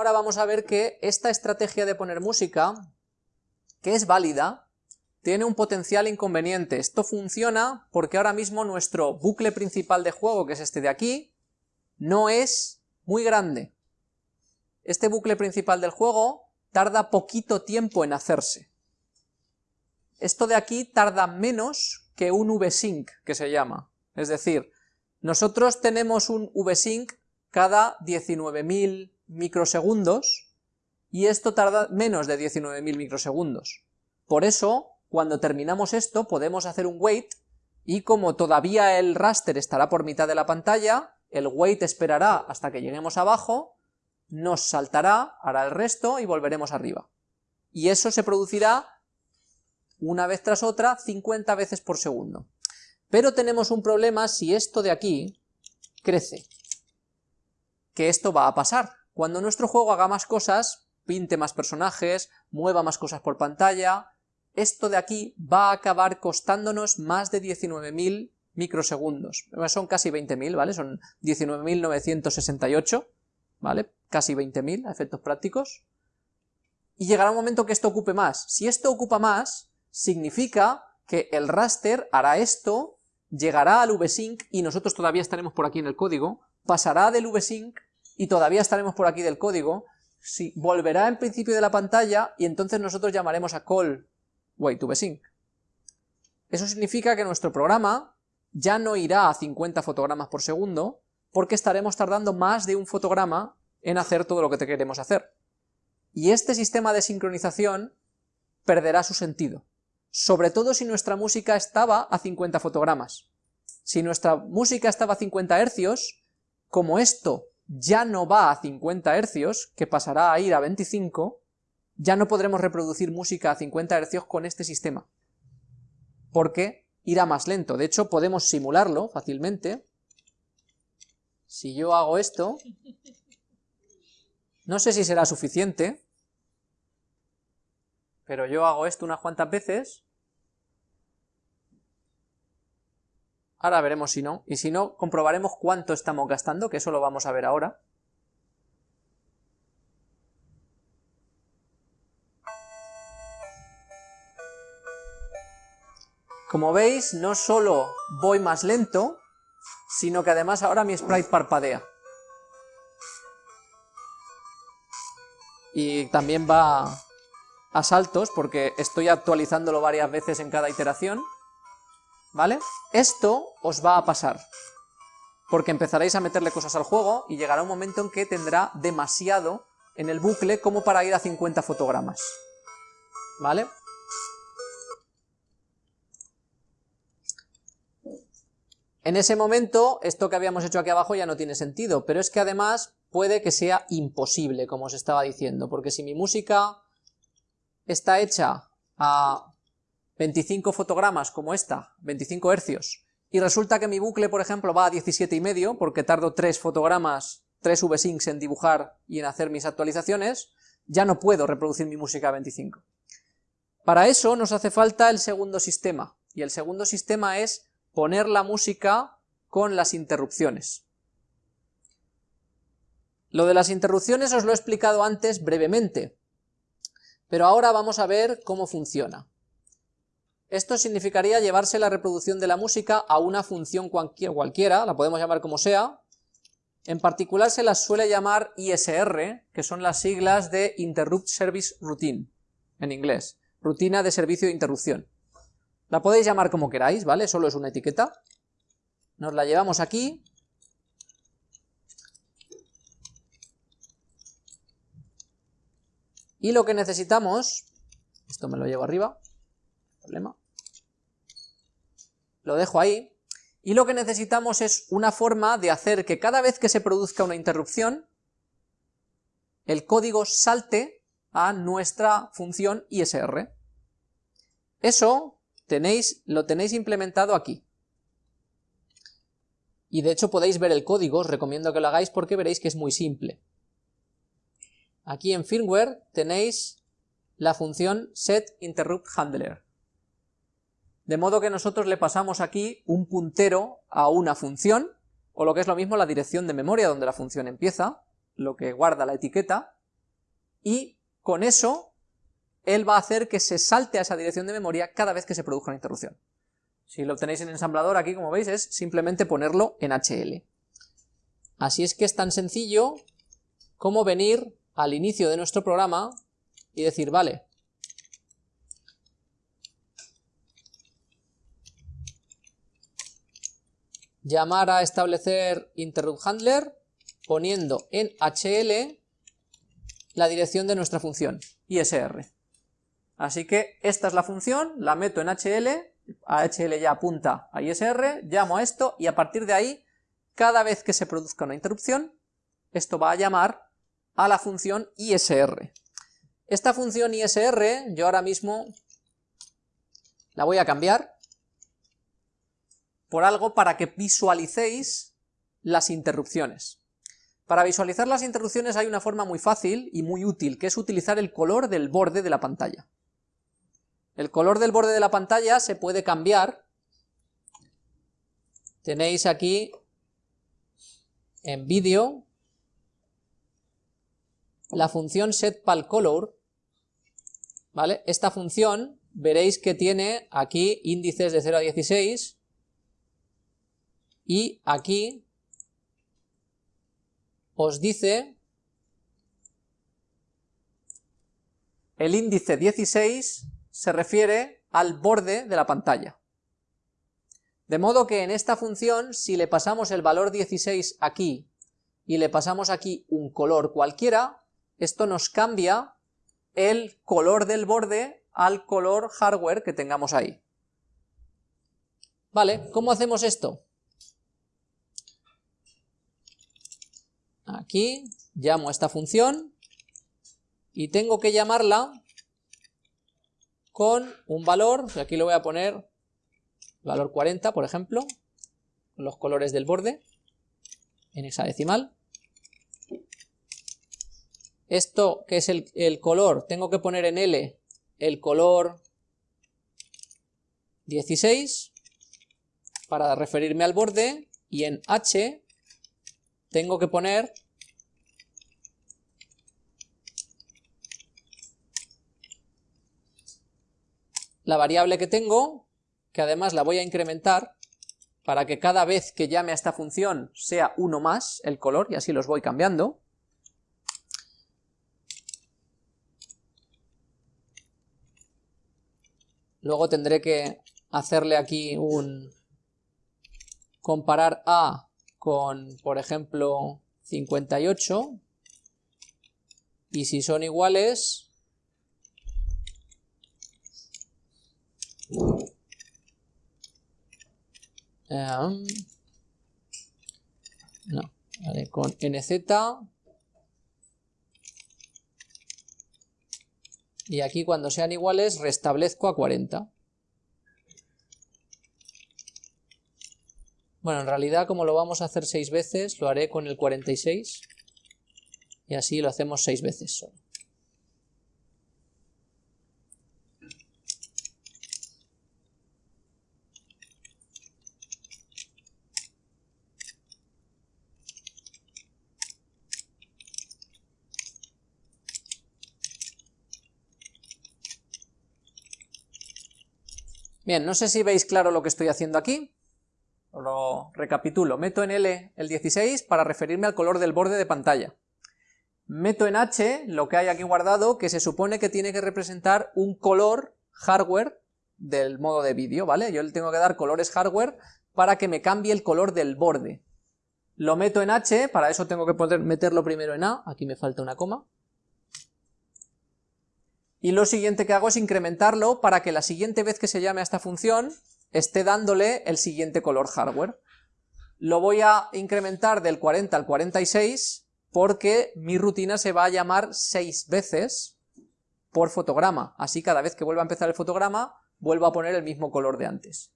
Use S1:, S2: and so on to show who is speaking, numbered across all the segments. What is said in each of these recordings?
S1: Ahora vamos a ver que esta estrategia de poner música, que es válida, tiene un potencial inconveniente. Esto funciona porque ahora mismo nuestro bucle principal de juego, que es este de aquí, no es muy grande. Este bucle principal del juego tarda poquito tiempo en hacerse. Esto de aquí tarda menos que un vsync, que se llama. Es decir, nosotros tenemos un vsync cada 19.000 microsegundos, y esto tarda menos de 19.000 microsegundos. Por eso, cuando terminamos esto, podemos hacer un wait, y como todavía el raster estará por mitad de la pantalla, el wait esperará hasta que lleguemos abajo, nos saltará, hará el resto y volveremos arriba. Y eso se producirá una vez tras otra 50 veces por segundo. Pero tenemos un problema si esto de aquí crece, que esto va a pasar. Cuando nuestro juego haga más cosas, pinte más personajes, mueva más cosas por pantalla, esto de aquí va a acabar costándonos más de 19.000 microsegundos. Son casi 20.000, ¿vale? Son 19.968, ¿vale? Casi 20.000 a efectos prácticos. Y llegará un momento que esto ocupe más. Si esto ocupa más, significa que el raster hará esto, llegará al vsync y nosotros todavía estaremos por aquí en el código, pasará del vsync y todavía estaremos por aquí del código, si, volverá en principio de la pantalla y entonces nosotros llamaremos a call wait2vsync. Eso significa que nuestro programa ya no irá a 50 fotogramas por segundo, porque estaremos tardando más de un fotograma en hacer todo lo que queremos hacer. Y este sistema de sincronización perderá su sentido, sobre todo si nuestra música estaba a 50 fotogramas. Si nuestra música estaba a 50 hercios, como esto ya no va a 50 hercios, que pasará a ir a 25, ya no podremos reproducir música a 50 hercios con este sistema, porque irá más lento. De hecho, podemos simularlo fácilmente. Si yo hago esto, no sé si será suficiente, pero yo hago esto unas cuantas veces, ahora veremos si no, y si no, comprobaremos cuánto estamos gastando, que eso lo vamos a ver ahora. Como veis, no solo voy más lento, sino que además ahora mi sprite parpadea. Y también va a saltos, porque estoy actualizándolo varias veces en cada iteración, ¿vale? Esto os va a pasar, porque empezaréis a meterle cosas al juego y llegará un momento en que tendrá demasiado en el bucle como para ir a 50 fotogramas, ¿vale? En ese momento, esto que habíamos hecho aquí abajo ya no tiene sentido, pero es que además puede que sea imposible, como os estaba diciendo, porque si mi música está hecha a 25 fotogramas como esta, 25 hercios, y resulta que mi bucle, por ejemplo, va a 17 y medio, porque tardo 3 fotogramas, 3 vsyncs en dibujar y en hacer mis actualizaciones, ya no puedo reproducir mi música a 25. Para eso nos hace falta el segundo sistema, y el segundo sistema es poner la música con las interrupciones. Lo de las interrupciones os lo he explicado antes brevemente, pero ahora vamos a ver cómo funciona. Esto significaría llevarse la reproducción de la música a una función cualquiera, la podemos llamar como sea, en particular se las suele llamar ISR, que son las siglas de Interrupt Service Routine, en inglés, rutina de servicio de interrupción. La podéis llamar como queráis, ¿vale? Solo es una etiqueta. Nos la llevamos aquí. Y lo que necesitamos, esto me lo llevo arriba, problema, lo dejo ahí, y lo que necesitamos es una forma de hacer que cada vez que se produzca una interrupción, el código salte a nuestra función ISR. Eso tenéis, lo tenéis implementado aquí. Y de hecho podéis ver el código, os recomiendo que lo hagáis porque veréis que es muy simple. Aquí en firmware tenéis la función setInterruptHandler. De modo que nosotros le pasamos aquí un puntero a una función, o lo que es lo mismo la dirección de memoria donde la función empieza, lo que guarda la etiqueta, y con eso él va a hacer que se salte a esa dirección de memoria cada vez que se produzca una interrupción. Si lo tenéis en ensamblador aquí, como veis, es simplemente ponerlo en HL. Así es que es tan sencillo como venir al inicio de nuestro programa y decir, vale, llamar a establecer interrupt handler poniendo en HL la dirección de nuestra función, ISR. Así que esta es la función, la meto en HL, HL ya apunta a ISR, llamo a esto y a partir de ahí, cada vez que se produzca una interrupción, esto va a llamar a la función ISR. Esta función ISR, yo ahora mismo la voy a cambiar por algo para que visualicéis las interrupciones. Para visualizar las interrupciones hay una forma muy fácil y muy útil, que es utilizar el color del borde de la pantalla. El color del borde de la pantalla se puede cambiar. Tenéis aquí en vídeo la función setPalColor, ¿vale? Esta función veréis que tiene aquí índices de 0 a 16 y aquí os dice el índice 16 se refiere al borde de la pantalla. De modo que en esta función, si le pasamos el valor 16 aquí y le pasamos aquí un color cualquiera, esto nos cambia el color del borde al color hardware que tengamos ahí. Vale, ¿cómo hacemos esto? Aquí llamo a esta función y tengo que llamarla con un valor, aquí lo voy a poner valor 40, por ejemplo, los colores del borde en hexadecimal. Esto que es el, el, color, tengo que poner en L el color 16 para referirme al borde y en H tengo que poner la variable que tengo, que además la voy a incrementar para que cada vez que llame a esta función sea uno más el color, y así los voy cambiando. Luego tendré que hacerle aquí un comparar A con, por ejemplo, 58, y si son iguales, em, no, vale, con nz y aquí cuando sean iguales restablezco a 40. Bueno, en realidad como lo vamos a hacer 6 veces, lo haré con el 46 y así lo hacemos 6 veces solo. Bien, no sé si veis claro lo que estoy haciendo aquí. Lo recapitulo. Meto en L el 16 para referirme al color del borde de pantalla. Meto en H lo que hay aquí guardado, que se supone que tiene que representar un color hardware del modo de vídeo, ¿vale? Yo le tengo que dar colores hardware para que me cambie el color del borde. Lo meto en H, para eso tengo que poder meterlo primero en A, aquí me falta una coma, y lo siguiente que hago es incrementarlo para que la siguiente vez que se llame a esta función esté dándole el siguiente color hardware. Lo voy a incrementar del 40 al 46 porque mi rutina se va a llamar 6 veces por fotograma, así cada vez que vuelva a empezar el fotograma vuelvo a poner el mismo color de antes.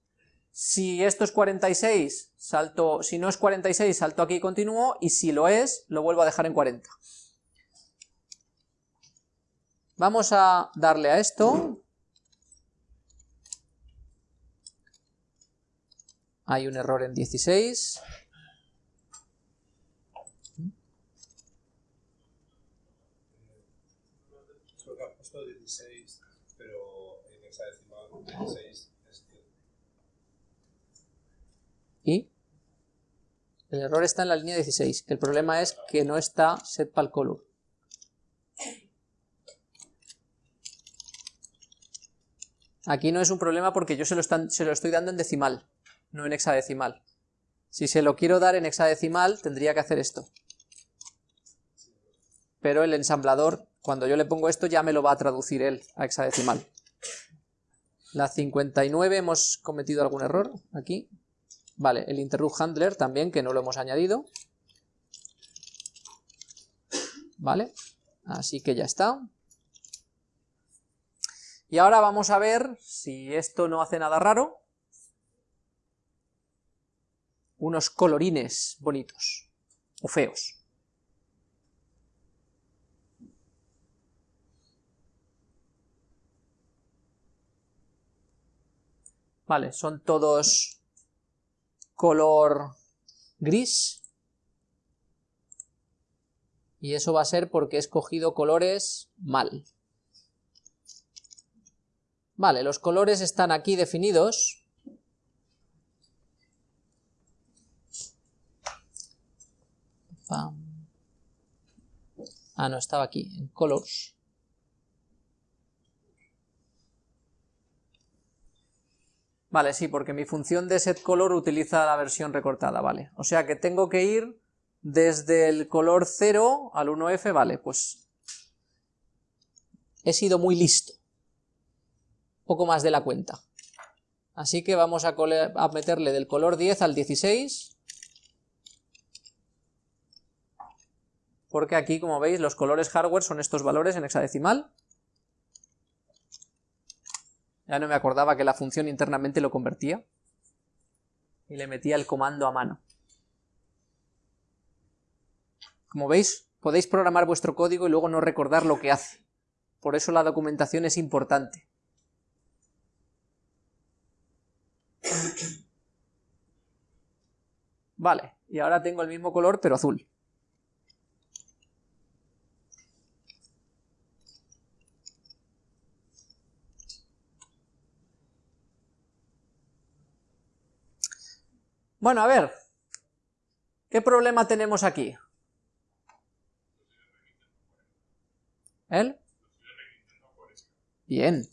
S1: Si esto es 46, salto, si no es 46 salto aquí y continúo, y si lo es, lo vuelvo a dejar en 40. Vamos a darle a esto. Hay un error en 16. ¿Y? El error está en la línea 16. El problema es que no está setPalColor. Aquí no es un problema porque yo se lo, estoy dando en decimal, no en hexadecimal. Si se lo quiero dar en hexadecimal, tendría que hacer esto. Pero el ensamblador, cuando yo le pongo esto, ya me lo va a traducir él a hexadecimal. La 59 hemos cometido algún error aquí. Vale, el interrupt handler también, que no lo hemos añadido. Vale, así que ya está. Y ahora vamos a ver si esto no hace nada raro. Unos colorines bonitos, o feos. Vale, son todos color gris. Y eso va a ser porque he escogido colores mal. Vale, los colores están aquí definidos. Ah, no, estaba aquí, en colors. Vale, sí, porque mi función de setColor utiliza la versión recortada, vale. O sea que tengo que ir desde el color 0 al 1F, vale, pues he sido muy listo. Poco más de la cuenta. Así que vamos a, a meterle del color 10 al 16. Porque aquí, como veis, los colores hardware son estos valores en hexadecimal. Ya no me acordaba que la función internamente lo convertía. Y le metía el comando a mano. Como veis, podéis programar vuestro código y luego no recordar lo que hace. Por eso la documentación es importante. Vale, y ahora tengo el mismo color pero azul. Bueno, a ver, ¿qué problema tenemos aquí? ¿El? Bien.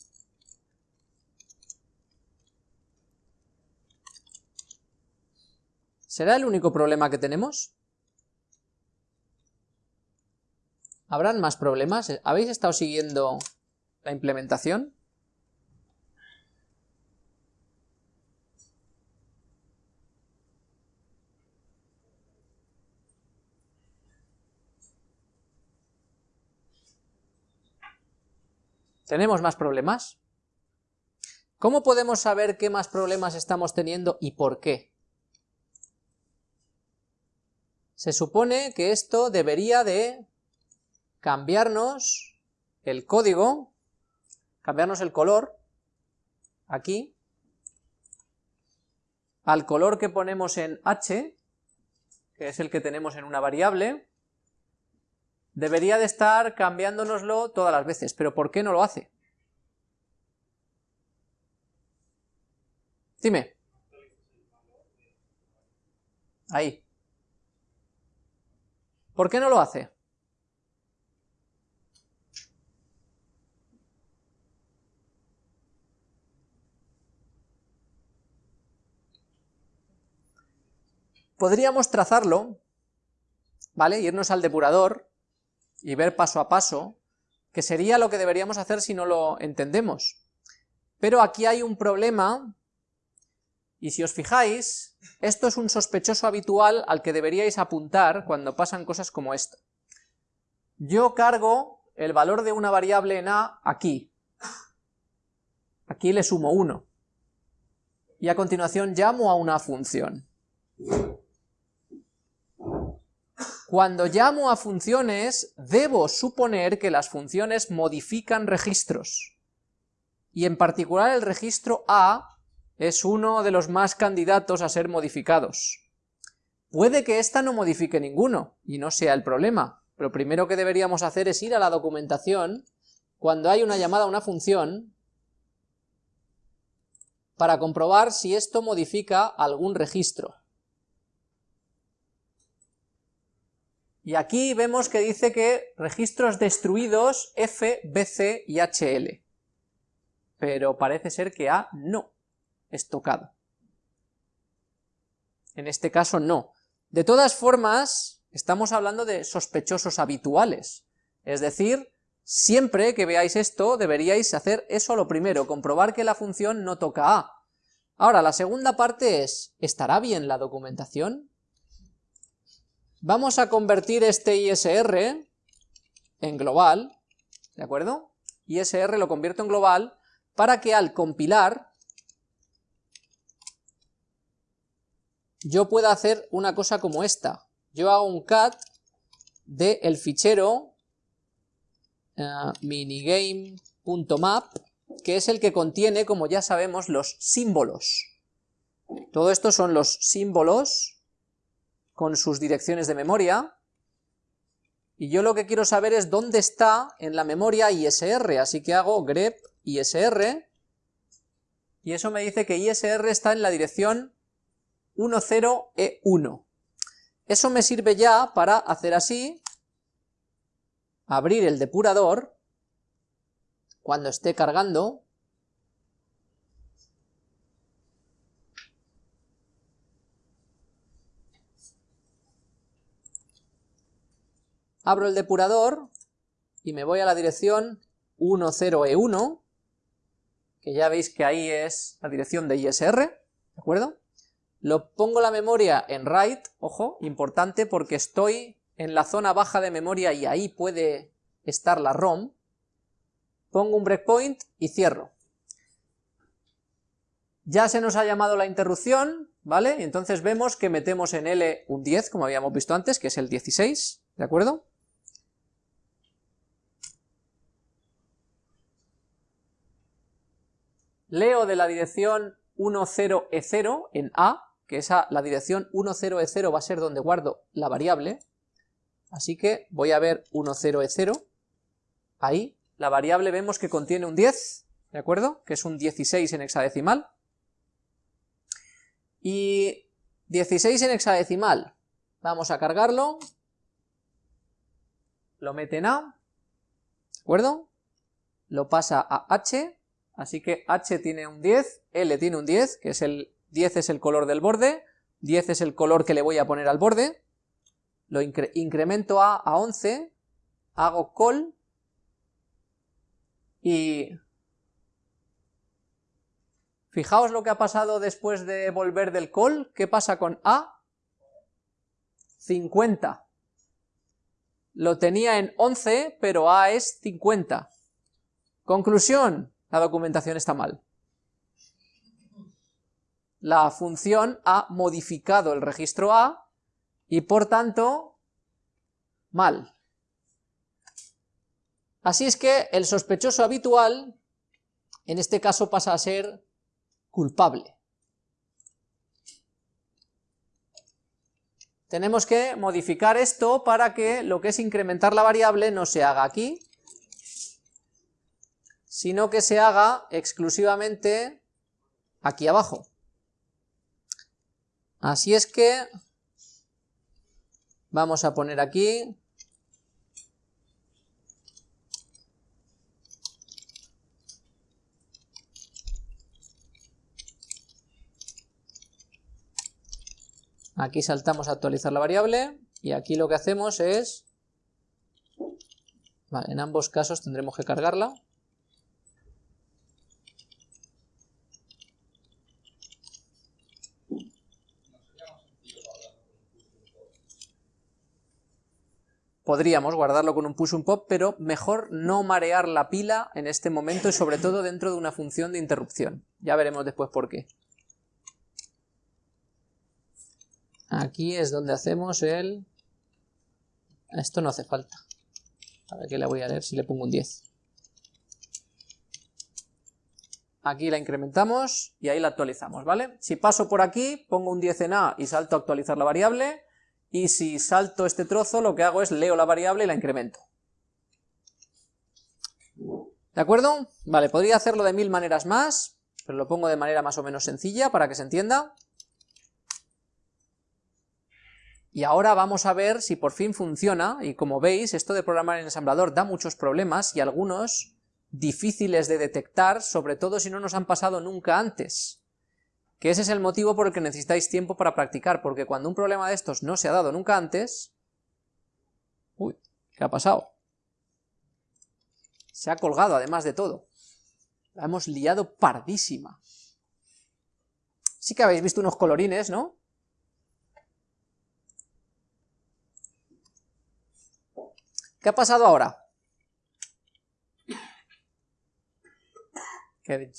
S1: ¿Será el único problema que tenemos? ¿Habrán más problemas? ¿Habéis estado siguiendo la implementación? ¿Tenemos más problemas? ¿Cómo podemos saber qué más problemas estamos teniendo y por qué? Se supone que esto debería de cambiarnos el código, cambiarnos el color, aquí, al color que ponemos en h, que es el que tenemos en una variable, Debería de estar cambiándonoslo todas las veces, pero ¿por qué no lo hace? Dime. Ahí. ¿Por qué no lo hace? Podríamos trazarlo, ¿vale? Irnos al depurador y ver paso a paso, que sería lo que deberíamos hacer si no lo entendemos. Pero aquí hay un problema, y si os fijáis, esto es un sospechoso habitual al que deberíais apuntar cuando pasan cosas como esto. Yo cargo el valor de una variable en A aquí. Aquí le sumo 1. Y a continuación llamo a una función. Cuando llamo a funciones, debo suponer que las funciones modifican registros. Y en particular el registro A es uno de los más candidatos a ser modificados. Puede que ésta no modifique ninguno, y no sea el problema. Lo primero que deberíamos hacer es ir a la documentación, cuando hay una llamada a una función, para comprobar si esto modifica algún registro. Y aquí vemos que dice que registros destruidos F, BC y HL. Pero parece ser que A no es tocado. En este caso no. De todas formas, estamos hablando de sospechosos habituales. Es decir, siempre que veáis esto, deberíais hacer eso lo primero, comprobar que la función no toca A. Ahora, la segunda parte es, ¿estará bien la documentación? Vamos a convertir este ISR en global, ¿de acuerdo? ISR lo convierto en global para que al compilar yo pueda hacer una cosa como esta. Yo hago un cat del fichero uh, minigame.map, que es el que contiene, como ya sabemos, los símbolos. Todo esto son los símbolos con sus direcciones de memoria, y yo lo que quiero saber es dónde está en la memoria ISR, así que hago grep ISR, y eso me dice que ISR está en la dirección 10E1. Eso me sirve ya para hacer así, abrir el depurador, cuando esté cargando, abro el depurador y me voy a la dirección 10E1, que ya veis que ahí es la dirección de ISR, ¿de acuerdo? Lo pongo la memoria en write, ojo, importante porque estoy en la zona baja de memoria y ahí puede estar la ROM, pongo un breakpoint y cierro. Ya se nos ha llamado la interrupción, ¿vale? Entonces vemos que metemos en L un 10, como habíamos visto antes, que es el 16, ¿de acuerdo? Leo de la dirección 10E0 en A, que esa, la dirección 10E0 va a ser donde guardo la variable, así que voy a ver 10E0, ahí, la variable vemos que contiene un 10, ¿de acuerdo? Que es un 16 en hexadecimal, y 16 en hexadecimal, vamos a cargarlo, lo mete en A, ¿de acuerdo? Lo pasa a H, Así que H tiene un 10, L tiene un 10, que es el 10 es el color del borde, 10 es el color que le voy a poner al borde, lo incremento a, a 11, hago call y fijaos lo que ha pasado después de volver del call, ¿qué pasa con A? 50. Lo tenía en 11, pero A es 50. Conclusión, la documentación está mal. La función ha modificado el registro A y por tanto mal. Así es que el sospechoso habitual en este caso pasa a ser culpable. Tenemos que modificar esto para que lo que es incrementar la variable no se haga aquí, sino que se haga exclusivamente aquí abajo. Así es que vamos a poner aquí Aquí saltamos a actualizar la variable y aquí lo que hacemos es... Vale, en ambos casos tendremos que cargarla. Podríamos guardarlo con un push un pop, pero mejor no marear la pila en este momento y sobre todo dentro de una función de interrupción. Ya veremos después por qué. Aquí es donde hacemos el... Esto no hace falta. A ver qué le voy a leer si le pongo un 10. Aquí la incrementamos y ahí la actualizamos, ¿vale? Si paso por aquí, pongo un 10 en A y salto a actualizar la variable, y si salto este trozo lo que hago es leo la variable y la incremento. ¿De acuerdo? Vale, podría hacerlo de mil maneras más, pero lo pongo de manera más o menos sencilla para que se entienda. Y ahora vamos a ver si por fin funciona, y como veis, esto de programar en ensamblador da muchos problemas, y algunos difíciles de detectar, sobre todo si no nos han pasado nunca antes. Que ese es el motivo por el que necesitáis tiempo para practicar, porque cuando un problema de estos no se ha dado nunca antes... Uy, ¿qué ha pasado? Se ha colgado, además de todo. La hemos liado pardísima. Sí que habéis visto unos colorines, ¿no? ¿Qué ha pasado ahora?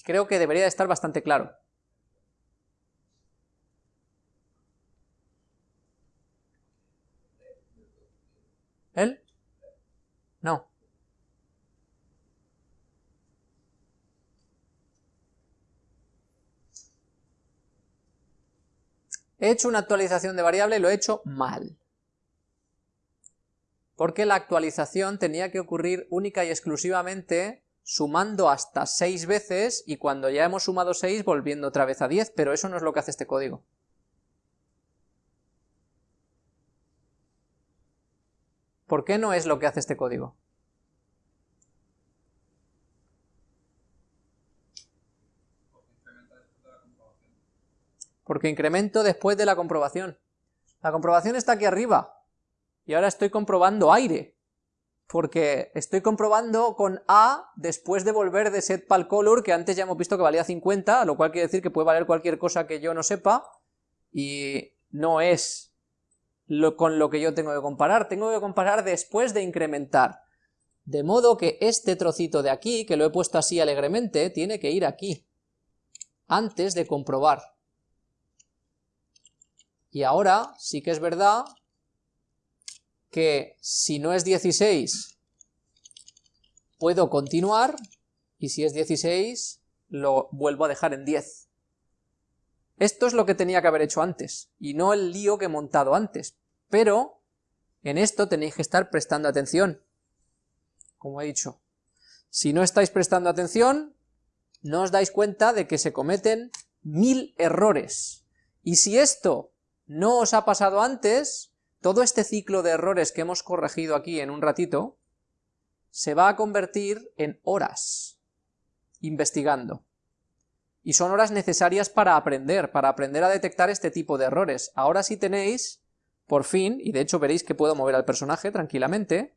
S1: creo que debería estar bastante claro. ¿Él? No. He hecho una actualización de variable y lo he hecho mal. Porque la actualización tenía que ocurrir única y exclusivamente sumando hasta 6 veces y cuando ya hemos sumado 6 volviendo otra vez a 10, pero eso no es lo que hace este código. ¿Por qué no es lo que hace este código? Porque incremento después de la comprobación. La comprobación está aquí arriba, y ahora estoy comprobando aire porque estoy comprobando con A después de volver de setPalColor, que antes ya hemos visto que valía 50, lo cual quiere decir que puede valer cualquier cosa que yo no sepa, y no es con lo que yo tengo que comparar, tengo que comparar después de incrementar. De modo que este trocito de aquí, que lo he puesto así alegremente, tiene que ir aquí, antes de comprobar. Y ahora sí que es verdad que si no es 16 puedo continuar y si es 16 lo vuelvo a dejar en 10. Esto es lo que tenía que haber hecho antes y no el lío que he montado antes, pero en esto tenéis que estar prestando atención, como he dicho. Si no estáis prestando atención, no os dais cuenta de que se cometen mil errores. Y si esto no os ha pasado antes, todo este ciclo de errores que hemos corregido aquí en un ratito, se va a convertir en horas investigando. Y son horas necesarias para aprender, para aprender a detectar este tipo de errores. Ahora sí tenéis, por fin, y de hecho veréis que puedo mover al personaje tranquilamente,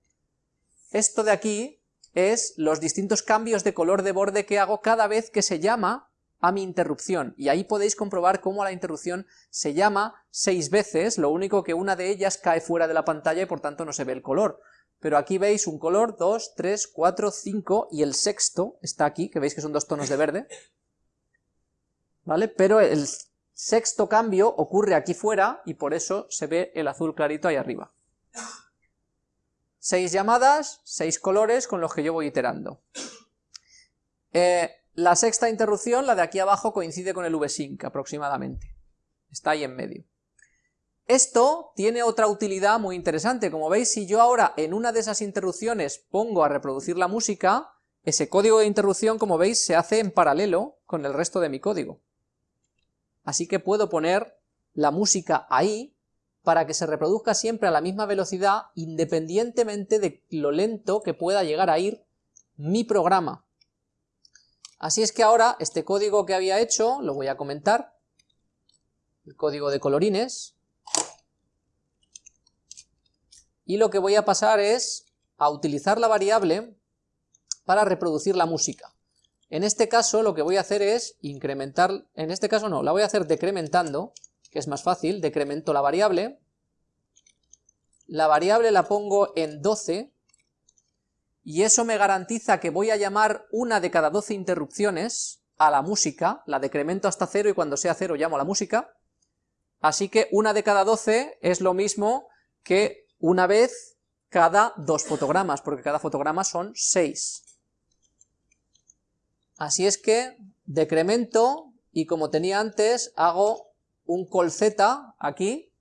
S1: esto de aquí es los distintos cambios de color de borde que hago cada vez que se llama a mi interrupción, y ahí podéis comprobar cómo la interrupción se llama seis veces, lo único que una de ellas cae fuera de la pantalla y por tanto no se ve el color. Pero aquí veis un color, 2, 3, 4, 5, y el sexto está aquí, que veis que son dos tonos de verde, ¿vale? Pero el sexto cambio ocurre aquí fuera, y por eso se ve el azul clarito ahí arriba. Seis llamadas, seis colores con los que yo voy iterando. Eh, la sexta interrupción, la de aquí abajo, coincide con el vsync aproximadamente. Está ahí en medio. Esto tiene otra utilidad muy interesante. Como veis, si yo ahora en una de esas interrupciones pongo a reproducir la música, ese código de interrupción, como veis, se hace en paralelo con el resto de mi código. Así que puedo poner la música ahí para que se reproduzca siempre a la misma velocidad independientemente de lo lento que pueda llegar a ir mi programa. Así es que ahora este código que había hecho, lo voy a comentar, el código de colorines, y lo que voy a pasar es a utilizar la variable para reproducir la música. En este caso lo que voy a hacer es incrementar, en este caso no, la voy a hacer decrementando, que es más fácil, decremento la variable, la variable la pongo en 12, y eso me garantiza que voy a llamar una de cada 12 interrupciones a la música, la decremento hasta cero y cuando sea cero llamo a la música, así que una de cada 12 es lo mismo que una vez cada dos fotogramas, porque cada fotograma son 6. Así es que decremento y como tenía antes hago un col z aquí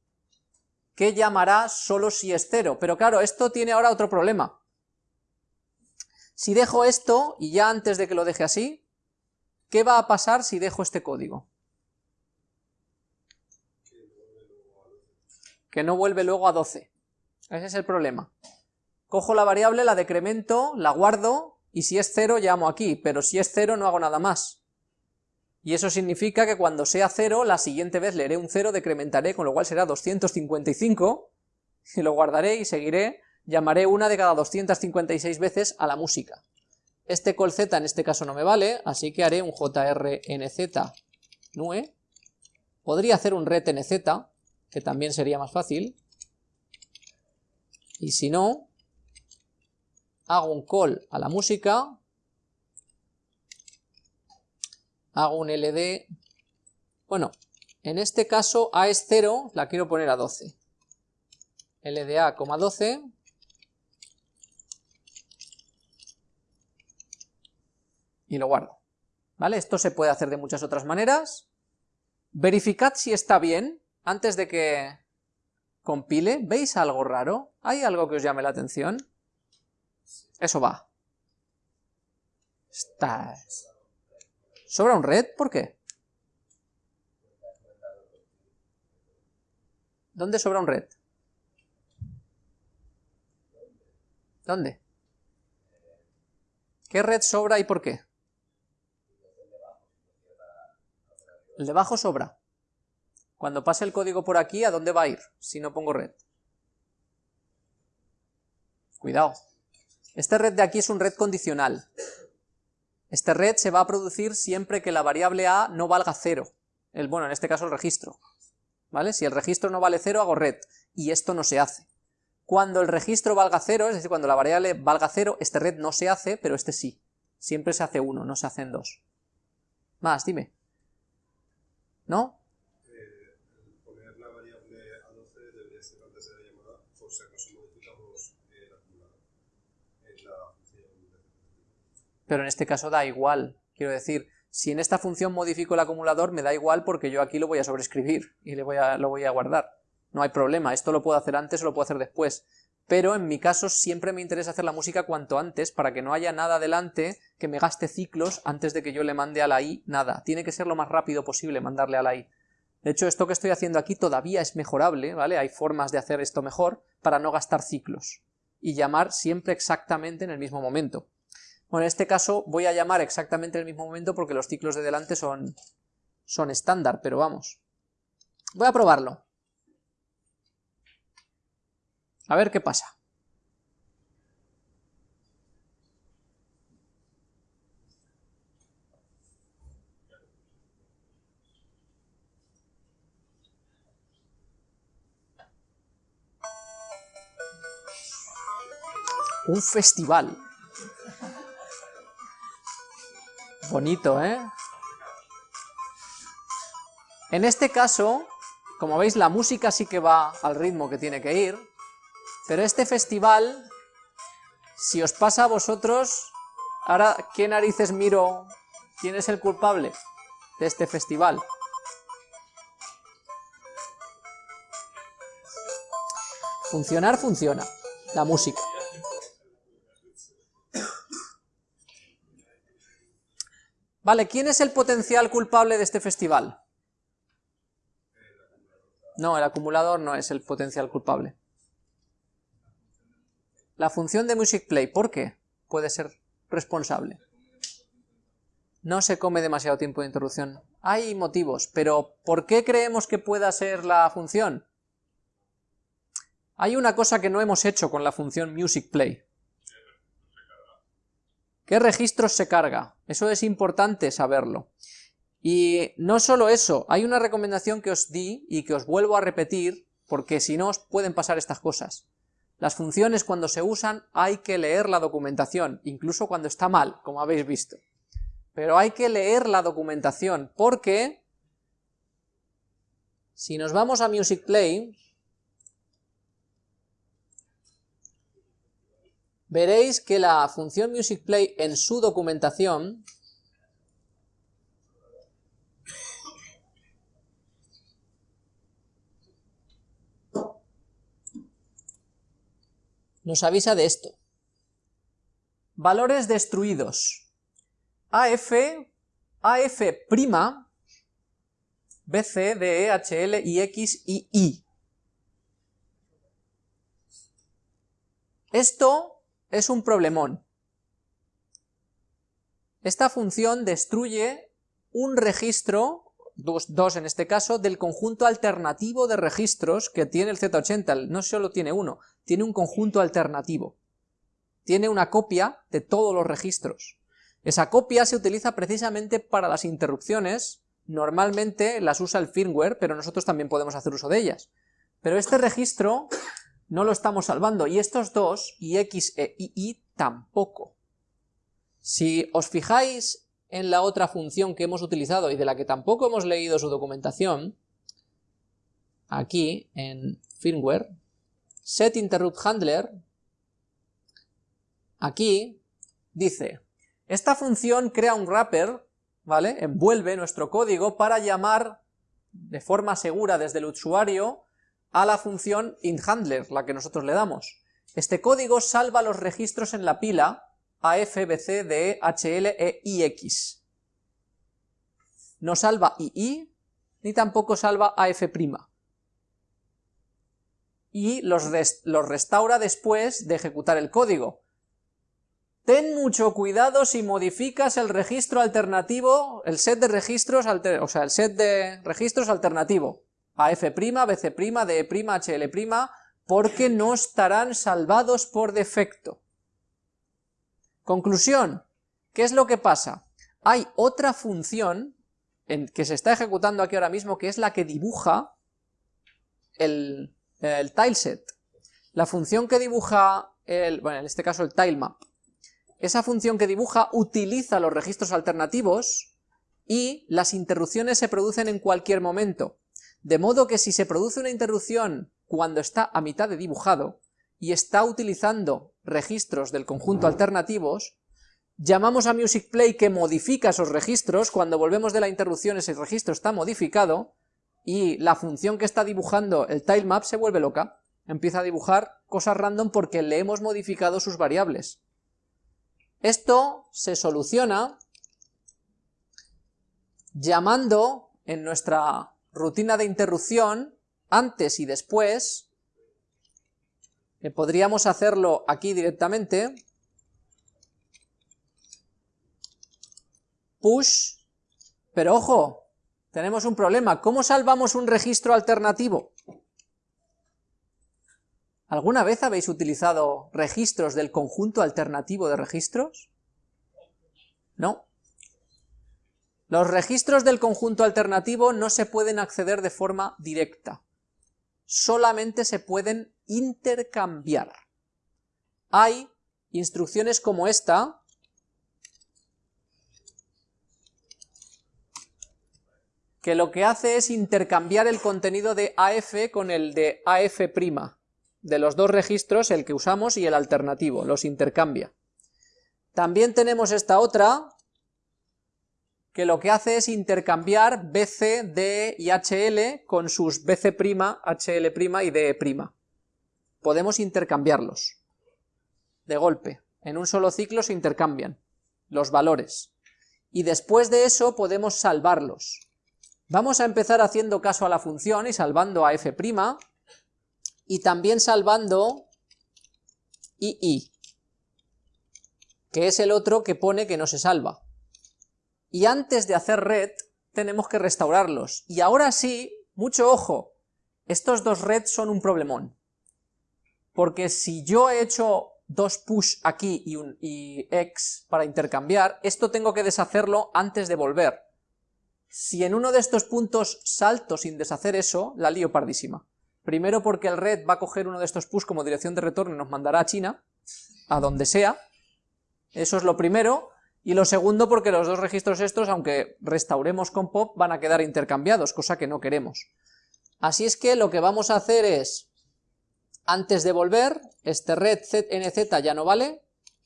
S1: que llamará solo si es cero, pero claro, esto tiene ahora otro problema, si dejo esto, y ya antes de que lo deje así, ¿qué va a pasar si dejo este código? Que no vuelve luego a 12. Ese es el problema. Cojo la variable, la decremento, la guardo, y si es 0 llamo aquí, pero si es 0 no hago nada más. Y eso significa que cuando sea 0, la siguiente vez leeré un 0, decrementaré, con lo cual será 255, y lo guardaré y seguiré, llamaré una de cada 256 veces a la música. Este call z en este caso no me vale, así que haré un jrnz nue. Podría hacer un retnz, que también sería más fácil. Y si no, hago un call a la música, hago un ld, bueno, en este caso a es 0, la quiero poner a 12. lda, 12, y lo guardo. ¿Vale? Esto se puede hacer de muchas otras maneras. Verificad si está bien antes de que compile. ¿Veis algo raro? ¿Hay algo que os llame la atención? Eso va. ¿Sobra un red? ¿Por qué? ¿Dónde sobra un red? ¿Dónde? ¿Qué red sobra y por qué? El de abajo sobra. Cuando pase el código por aquí, ¿a dónde va a ir si no pongo red? Cuidado. Este red de aquí es un red condicional. Este red se va a producir siempre que la variable a no valga cero. El, bueno, en este caso el registro. ¿Vale? Si el registro no vale cero, hago red. Y esto no se hace. Cuando el registro valga cero, es decir, cuando la variable valga cero, este red no se hace, pero este sí. Siempre se hace uno, no se hacen dos. Más, dime. ¿No?
S2: Eh, poner la variable a 12 debería ser antes de la llamada, por si acaso modificamos el acumulador en la función de
S1: Pero en este caso da igual. Quiero decir, si en esta función modifico el acumulador, me da igual porque yo aquí lo voy a sobreescribir y le voy a, lo voy a guardar. No hay problema, esto lo puedo hacer antes o lo puedo hacer después. Pero en mi caso siempre me interesa hacer la música cuanto antes para que no haya nada adelante que me gaste ciclos antes de que yo le mande a la i nada. Tiene que ser lo más rápido posible mandarle a la i. De hecho, esto que estoy haciendo aquí todavía es mejorable, ¿vale? Hay formas de hacer esto mejor para no gastar ciclos y llamar siempre exactamente en el mismo momento. Bueno, en este caso voy a llamar exactamente en el mismo momento porque los ciclos de delante son, son estándar, pero vamos. Voy a probarlo. A ver qué pasa. Un festival. Bonito, ¿eh? En este caso, como veis, la música sí que va al ritmo que tiene que ir, pero este festival, si os pasa a vosotros, ahora, ¿qué narices miro? ¿Quién es el culpable de este festival? Funcionar funciona, la música. Vale, ¿quién es el potencial culpable de este festival? No, el acumulador no es el potencial culpable. La función de musicplay, ¿por qué? Puede ser responsable. No se come demasiado tiempo de interrupción. Hay motivos, pero ¿por qué creemos que pueda ser la función? Hay una cosa que no hemos hecho con la función musicplay. ¿Qué registros se carga? Eso es importante saberlo. Y no solo eso, hay una recomendación que os di y que os vuelvo a repetir, porque si no os pueden pasar estas cosas. Las funciones cuando se usan hay que leer la documentación, incluso cuando está mal, como habéis visto. Pero hay que leer la documentación, porque si nos vamos a Music Play, veréis que la función MusicPlay en su documentación nos avisa de esto. Valores destruidos. AF AF', BC, DE, HL, IX y Y. Esto es un problemón. Esta función destruye un registro, dos, en este caso, del conjunto alternativo de registros que tiene el Z80. No solo tiene uno, tiene un conjunto alternativo. Tiene una copia de todos los registros. Esa copia se utiliza precisamente para las interrupciones, normalmente las usa el firmware, pero nosotros también podemos hacer uso de ellas. Pero este registro no lo estamos salvando, y estos dos, IX e II, tampoco. Si os fijáis en la otra función que hemos utilizado y de la que tampoco hemos leído su documentación, aquí en firmware, setInterruptHandler, aquí dice, esta función crea un wrapper, ¿vale? Envuelve nuestro código para llamar de forma segura desde el usuario a la función inHandler, la que nosotros le damos. Este código salva los registros en la pila AF, BC, DE, HL, E, IX. No salva II, ni tampoco salva AF'. Y los, los restaura después de ejecutar el código. Ten mucho cuidado si modificas el registro alternativo, el set de registros, o sea, el set de registros alternativo, AF', BC', DE', HL', porque no estarán salvados por defecto. Conclusión, ¿qué es lo que pasa? Hay otra función en, que se está ejecutando aquí ahora mismo, que es la que dibuja el, el tileset. La función que dibuja, el, bueno, en este caso el tilemap, esa función que dibuja utiliza los registros alternativos y las interrupciones se producen en cualquier momento. De modo que si se produce una interrupción cuando está a mitad de dibujado, y está utilizando registros del conjunto alternativos, llamamos a MusicPlay que modifica esos registros, cuando volvemos de la interrupción ese registro está modificado, y la función que está dibujando el tilemap se vuelve loca, empieza a dibujar cosas random porque le hemos modificado sus variables. Esto se soluciona llamando en nuestra rutina de interrupción, antes y después, podríamos hacerlo aquí directamente, push, pero ojo, tenemos un problema, ¿cómo salvamos un registro alternativo? ¿Alguna vez habéis utilizado registros del conjunto alternativo de registros? No. Los registros del conjunto alternativo no se pueden acceder de forma directa solamente se pueden intercambiar. Hay instrucciones como esta, que lo que hace es intercambiar el contenido de AF con el de AF', de los dos registros, el que usamos y el alternativo, los intercambia. También tenemos esta otra, que lo que hace es intercambiar BC, DE y HL con sus BC', HL' y DE'. Podemos intercambiarlos de golpe. En un solo ciclo se intercambian los valores. Y después de eso podemos salvarlos. Vamos a empezar haciendo caso a la función y salvando a f', y también salvando II, que es el otro que pone que no se salva y antes de hacer red tenemos que restaurarlos. Y ahora sí, mucho ojo, estos dos red son un problemón. Porque si yo he hecho dos push aquí y, un, y x para intercambiar, esto tengo que deshacerlo antes de volver. Si en uno de estos puntos salto sin deshacer eso, la lío pardísima. Primero porque el red va a coger uno de estos push como dirección de retorno y nos mandará a China, a donde sea. Eso es lo primero. Y lo segundo porque los dos registros estos, aunque restauremos con pop, van a quedar intercambiados, cosa que no queremos. Así es que lo que vamos a hacer es, antes de volver, este red nz ya no vale,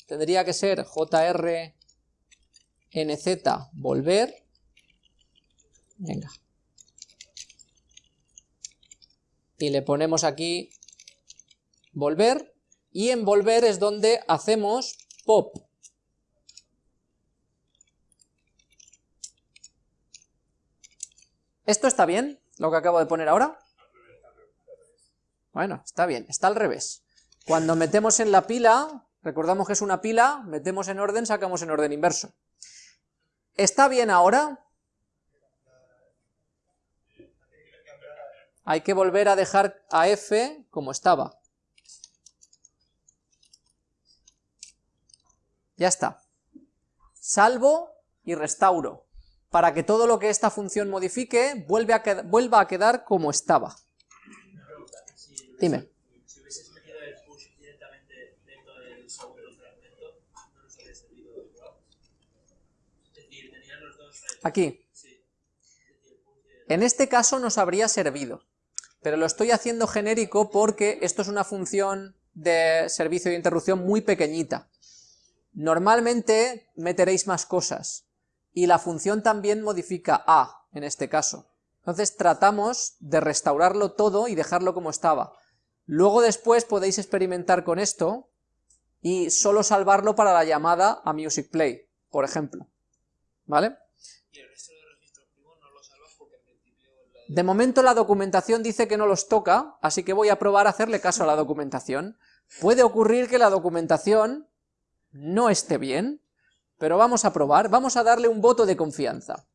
S1: tendría que ser jr nz volver, venga, y le ponemos aquí volver, y en volver es donde hacemos pop, ¿Esto está bien, lo que acabo de poner ahora? Bueno, está bien, está al revés. Cuando metemos en la pila, recordamos que es una pila, metemos en orden, sacamos en orden inverso. ¿Está bien ahora? Hay que volver a dejar a f como estaba. Ya está. Salvo y restauro, para que todo lo que esta función modifique vuelva a, vuelva a quedar como estaba. Dime. Aquí. En este caso nos habría servido, pero lo estoy haciendo genérico porque esto es una función de servicio de interrupción muy pequeñita. Normalmente meteréis más cosas, y la función también modifica a, en este caso. Entonces tratamos de restaurarlo todo y dejarlo como estaba. Luego después podéis experimentar con esto y solo salvarlo para la llamada a Music Play, por ejemplo. ¿Vale? ¿Y el resto de registros primos no los salvas porque en principio... De momento la documentación dice que no los toca, así que voy a probar a hacerle caso a la documentación. Puede ocurrir que la documentación no esté bien, pero vamos a probar, vamos a darle un voto de confianza.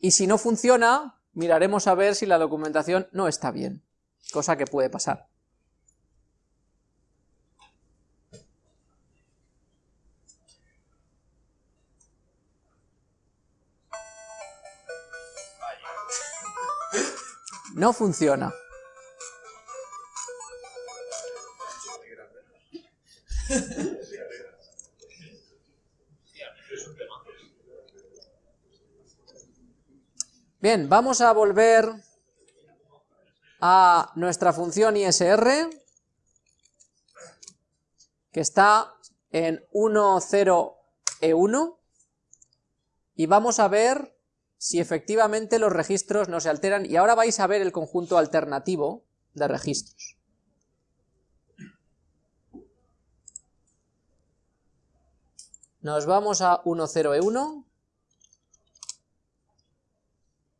S1: Y si no funciona, miraremos a ver si la documentación no está bien, cosa que puede pasar. No funciona. Bien, vamos a volver a nuestra función ISR, que está en 1.0E1, y vamos a ver si efectivamente los registros no se alteran, y ahora vais a ver el conjunto alternativo de registros. Nos vamos a 1.0E1,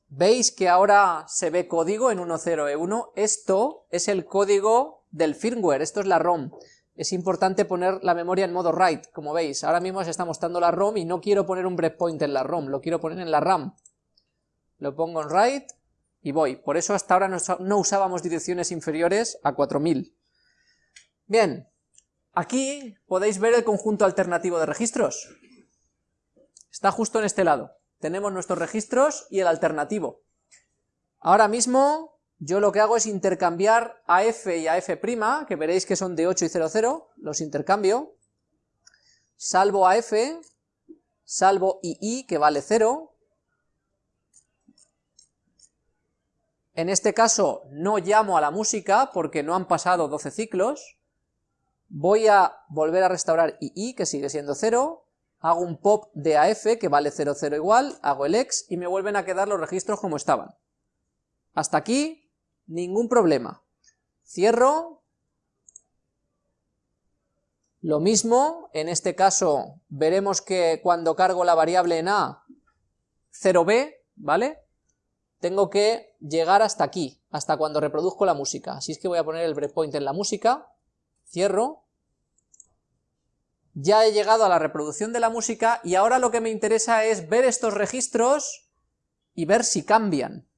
S1: ¿Veis que ahora se ve código en 1.0E1? Esto es el código del firmware, esto es la ROM. Es importante poner la memoria en modo write, como veis. Ahora mismo se está mostrando la ROM y no quiero poner un breakpoint en la ROM, lo quiero poner en la RAM. Lo pongo en write y voy. Por eso hasta ahora no usábamos direcciones inferiores a 4000. Bien, aquí podéis ver el conjunto alternativo de registros. Está justo en este lado tenemos nuestros registros y el alternativo. Ahora mismo yo lo que hago es intercambiar a f y a f', que veréis que son de 8 y 0, 0, los intercambio, salvo a f, salvo ii, que vale 0, en este caso no llamo a la música porque no han pasado 12 ciclos, voy a volver a restaurar ii, que sigue siendo 0, hago un pop de AF que vale 0, 0 igual, hago el ex y me vuelven a quedar los registros como estaban. Hasta aquí, ningún problema. Cierro. Lo mismo, en este caso veremos que cuando cargo la variable en A, 0b, ¿vale? Tengo que llegar hasta aquí, hasta cuando reproduzco la música. Así es que voy a poner el breakpoint en la música, cierro, ya he llegado a la reproducción de la música y ahora lo que me interesa es ver estos registros y ver si cambian.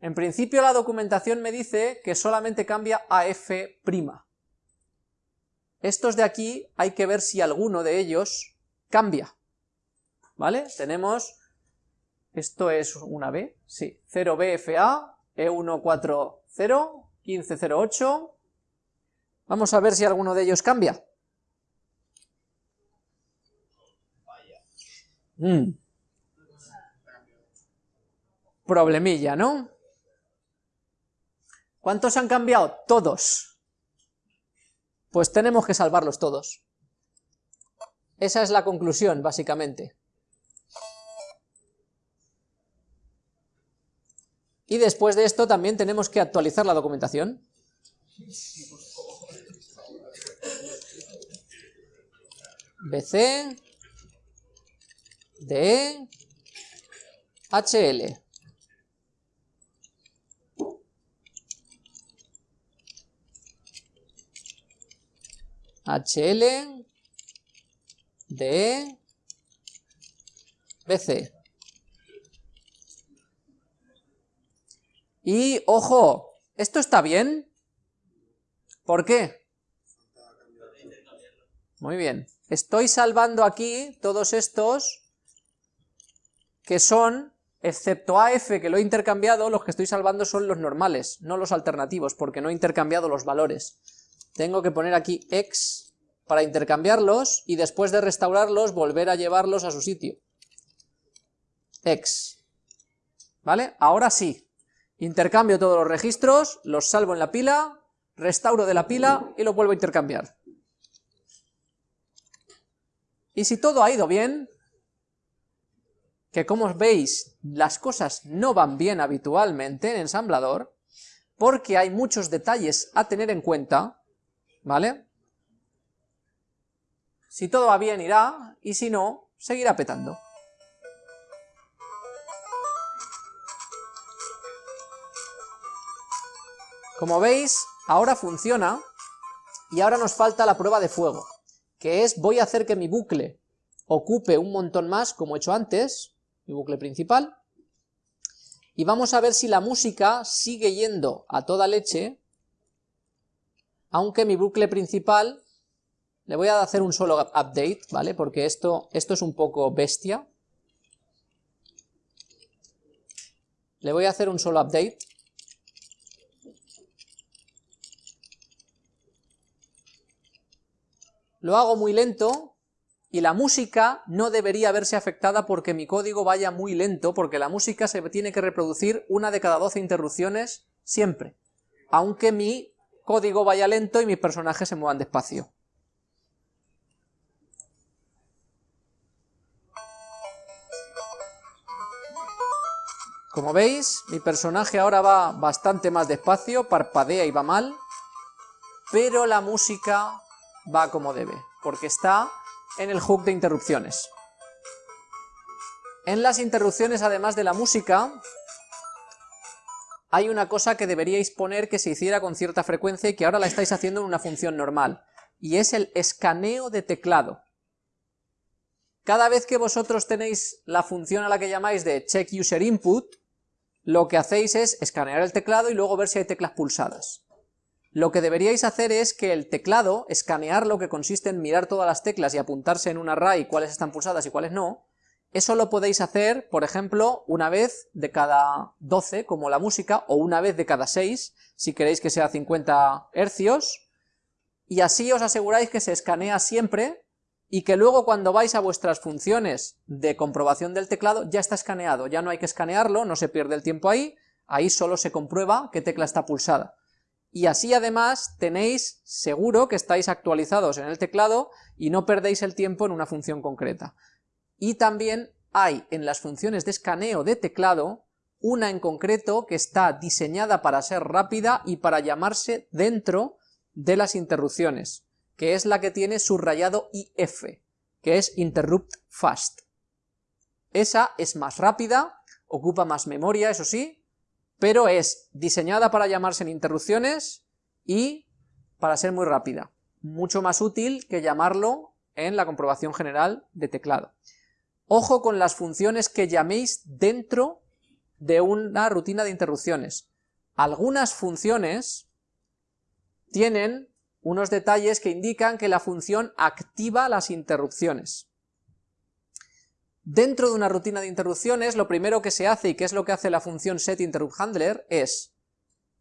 S1: En principio la documentación me dice que solamente cambia a F'. Estos de aquí hay que ver si alguno de ellos cambia. ¿Vale? Tenemos, esto es una B, sí, 0BFA, E140, 1508. Vamos a ver si alguno de ellos cambia. Mm. Problemilla, ¿no? ¿Cuántos han cambiado? Todos. Pues tenemos que salvarlos todos. Esa es la conclusión, básicamente. Y después de esto también tenemos que actualizar la documentación. BC, de HL. HL de BC. Y, ojo, ¿esto está bien? ¿Por qué? Muy bien. Estoy salvando aquí todos estos que son, excepto AF que lo he intercambiado, los que estoy salvando son los normales, no los alternativos, porque no he intercambiado los valores. Tengo que poner aquí X para intercambiarlos y después de restaurarlos volver a llevarlos a su sitio. X. ¿Vale? Ahora sí. Intercambio todos los registros, los salvo en la pila, restauro de la pila y los vuelvo a intercambiar. Y si todo ha ido bien, que como veis las cosas no van bien habitualmente en ensamblador, porque hay muchos detalles a tener en cuenta, ¿vale? Si todo va bien irá, y si no, seguirá petando. Como veis, ahora funciona, y ahora nos falta la prueba de fuego, que es voy a hacer que mi bucle ocupe un montón más, como he hecho antes, mi bucle principal, y vamos a ver si la música sigue yendo a toda leche, aunque mi bucle principal le voy a hacer un solo update, ¿vale? Porque esto, esto es un poco bestia. Le voy a hacer un solo update. Lo hago muy lento y la música no debería verse afectada porque mi código vaya muy lento, porque la música se tiene que reproducir una de cada 12 interrupciones siempre, aunque mi código vaya lento y mis personajes se muevan despacio. Como veis, mi personaje ahora va bastante más despacio, parpadea y va mal, pero la música va como debe, porque está en el hook de interrupciones. En las interrupciones, además de la música, hay una cosa que deberíais poner que se hiciera con cierta frecuencia y que ahora la estáis haciendo en una función normal, y es el escaneo de teclado. Cada vez que vosotros tenéis la función a la que llamáis de check user input, lo que hacéis es escanear el teclado y luego ver si hay teclas pulsadas. Lo que deberíais hacer es que el teclado, escanear lo que consiste en mirar todas las teclas y apuntarse en un array cuáles están pulsadas y cuáles no, eso lo podéis hacer, por ejemplo, una vez de cada 12, como la música, o una vez de cada 6, si queréis que sea 50 hercios, y así os aseguráis que se escanea siempre y que luego cuando vais a vuestras funciones de comprobación del teclado ya está escaneado, ya no hay que escanearlo, no se pierde el tiempo ahí, ahí solo se comprueba qué tecla está pulsada. Y así además tenéis seguro que estáis actualizados en el teclado y no perdéis el tiempo en una función concreta. Y también hay en las funciones de escaneo de teclado una en concreto que está diseñada para ser rápida y para llamarse dentro de las interrupciones que es la que tiene subrayado IF, que es Interrupt Fast. Esa es más rápida, ocupa más memoria, eso sí, pero es diseñada para llamarse en interrupciones y para ser muy rápida. Mucho más útil que llamarlo en la comprobación general de teclado. Ojo con las funciones que llaméis dentro de una rutina de interrupciones. Algunas funciones tienen unos detalles que indican que la función activa las interrupciones. Dentro de una rutina de interrupciones, lo primero que se hace, y que es lo que hace la función setInterruptHandler, es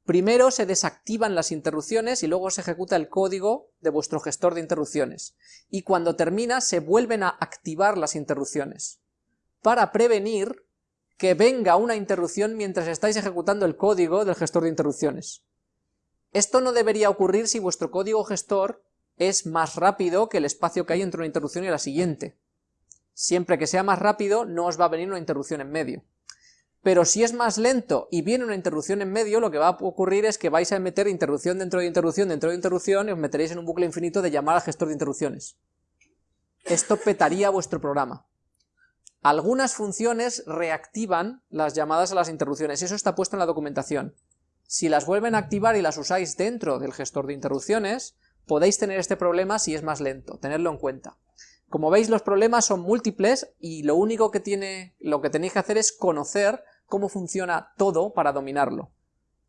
S1: primero se desactivan las interrupciones y luego se ejecuta el código de vuestro gestor de interrupciones. Y cuando termina se vuelven a activar las interrupciones, para prevenir que venga una interrupción mientras estáis ejecutando el código del gestor de interrupciones. Esto no debería ocurrir si vuestro código gestor es más rápido que el espacio que hay entre una interrupción y la siguiente. Siempre que sea más rápido no os va a venir una interrupción en medio. Pero si es más lento y viene una interrupción en medio, lo que va a ocurrir es que vais a meter interrupción dentro de interrupción dentro de interrupción y os meteréis en un bucle infinito de llamar al gestor de interrupciones. Esto petaría vuestro programa. algunas funciones reactivan las llamadas a las interrupciones, eso está puesto en la documentación. Si las vuelven a activar y las usáis dentro del gestor de interrupciones, podéis tener este problema si es más lento, tenerlo en cuenta. Como veis, los problemas son múltiples y lo único que, tiene, lo que tenéis que hacer es conocer cómo funciona todo para dominarlo.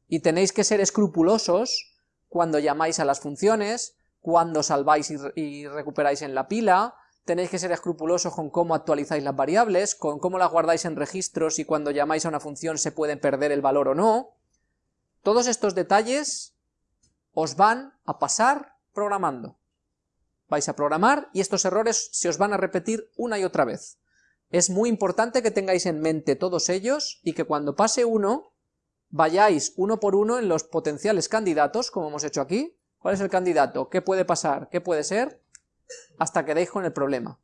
S1: Y tenéis que ser escrupulosos cuando llamáis a las funciones, cuando salváis y, y recuperáis en la pila, tenéis que ser escrupulosos con cómo actualizáis las variables, con cómo las guardáis en registros y cuando llamáis a una función se puede perder el valor o no. Todos estos detalles os van a pasar programando. Vais a programar y estos errores se os van a repetir una y otra vez. Es muy importante que tengáis en mente todos ellos y que cuando pase uno, vayáis uno por uno en los potenciales candidatos, como hemos hecho aquí. ¿Cuál es el candidato? ¿Qué puede pasar? ¿Qué puede ser? hasta que deis con el problema.